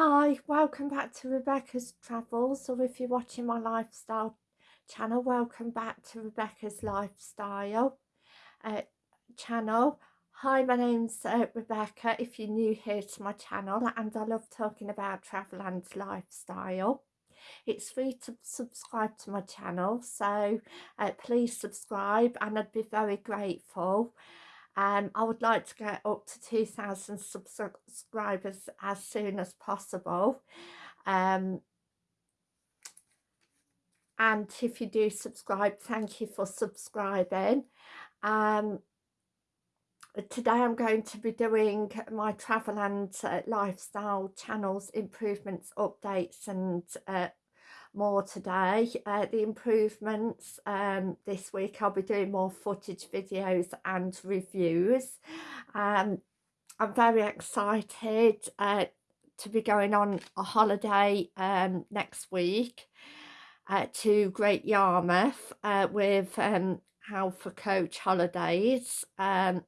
Hi, welcome back to Rebecca's Travels, or if you're watching my lifestyle channel, welcome back to Rebecca's Lifestyle uh, channel. Hi, my name's uh, Rebecca, if you're new here to my channel, and I love talking about travel and lifestyle. It's free to subscribe to my channel, so uh, please subscribe and I'd be very grateful. Um, I would like to get up to 2,000 subscribers as soon as possible. Um, and if you do subscribe, thank you for subscribing. Um, today I'm going to be doing my travel and uh, lifestyle channels improvements, updates and uh, more today. Uh, the improvements um, this week I'll be doing more footage videos and reviews. Um, I'm very excited uh, to be going on a holiday um, next week uh, to Great Yarmouth uh, with um, Halfa Coach Holidays. Um,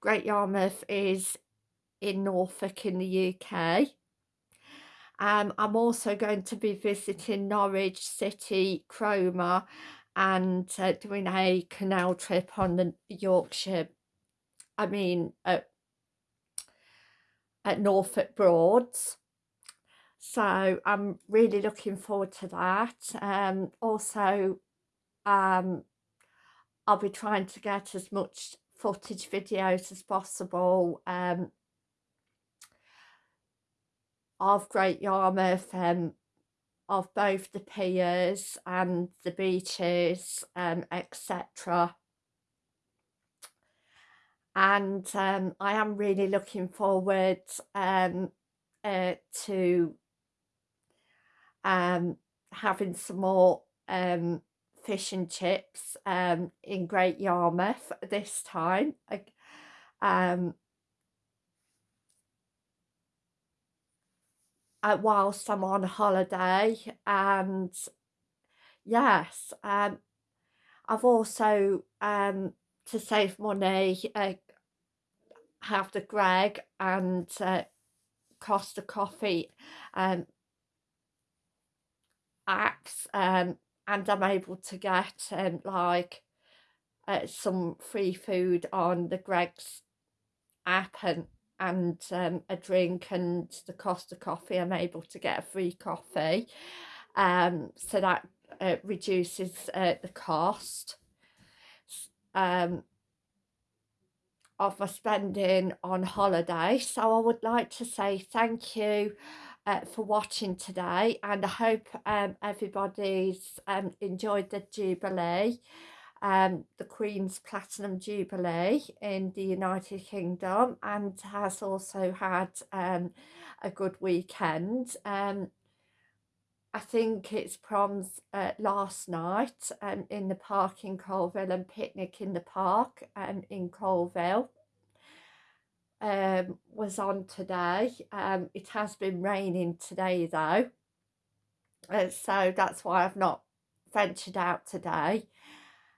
Great Yarmouth is in Norfolk in the UK. Um, I'm also going to be visiting Norwich City, Cromer and uh, doing a canal trip on the Yorkshire, I mean at, at Norfolk Broads. So I'm really looking forward to that. Um, also, um, I'll be trying to get as much footage videos as possible um, of Great Yarmouth, um, of both the piers and the beaches, um, etc. And um, I am really looking forward um, uh, to um, having some more um, fish and chips um, in Great Yarmouth this time. Um, uh, whilst I'm on holiday and yes um, I've also um, to save money uh, have the Greg and uh, Costa Coffee um, apps um, and I'm able to get um, like uh, some free food on the Greggs app and and um, a drink and the Costa Coffee I'm able to get a free coffee. Um, so that uh, reduces uh, the cost. Um, of my spending on holiday. So I would like to say thank you uh, for watching today and I hope um, everybody's um, enjoyed the Jubilee um, the Queen's Platinum Jubilee in the United Kingdom and has also had um, a good weekend. Um, I think it's proms uh, last night um, in the park in Coalville and picnic in the park um, in Coalville um, was on today. Um, it has been raining today though, uh, so that's why I've not ventured out today.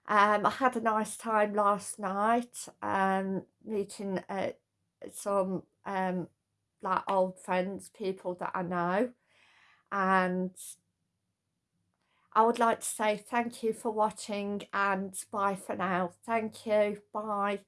Um, I had a nice time last night, um, meeting uh, some um, like old friends, people that I know, and I would like to say thank you for watching and bye for now. Thank you. Bye.